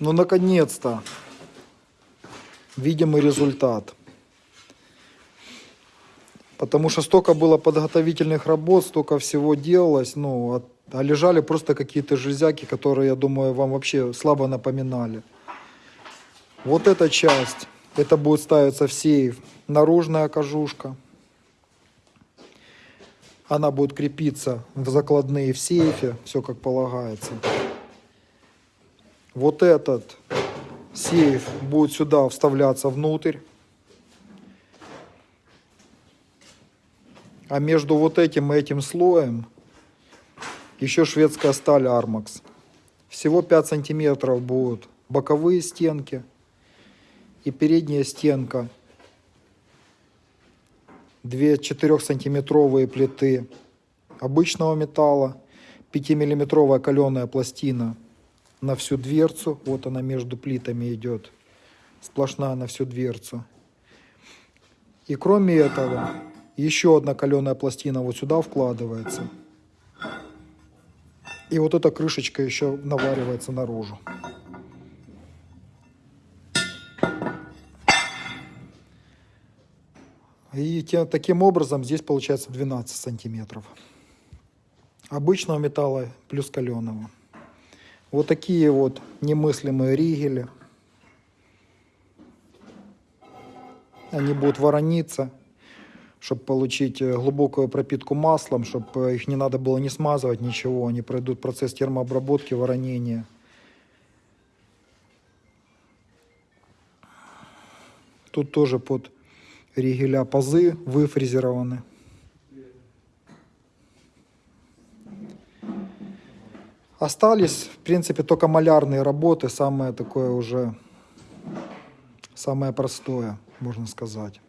Ну, наконец-то. Видимый результат. Потому что столько было подготовительных работ, столько всего делалось, ну, а, а лежали просто какие-то железяки, которые, я думаю, вам вообще слабо напоминали. Вот эта часть, это будет ставиться в сейф. Наружная кожушка. Она будет крепиться в закладные в сейфе, все как полагается. Вот этот сейф будет сюда вставляться внутрь. А между вот этим и этим слоем еще шведская сталь Armax. Всего 5 сантиметров будут боковые стенки и передняя стенка. Две 4-сантиметровые плиты обычного металла, 5-миллиметровая каленая пластина на всю дверцу. Вот она между плитами идет. Сплошная на всю дверцу. И кроме этого, еще одна каленая пластина вот сюда вкладывается. И вот эта крышечка еще наваривается наружу. И те- таким образом здесь получается 12 сантиметров. Обычного металла плюс каленого. Вот такие вот немыслимые ригели. Они будут ворониться, чтобы получить э, глубокую пропитку маслом, чтобы их не надо было не смазывать, ничего. Они пройдут процесс термообработки, воронения. Тут тоже под ригеля пазы выфрезерованы. Остались, в принципе, только малярные работы, самое такое уже, самое простое, можно сказать.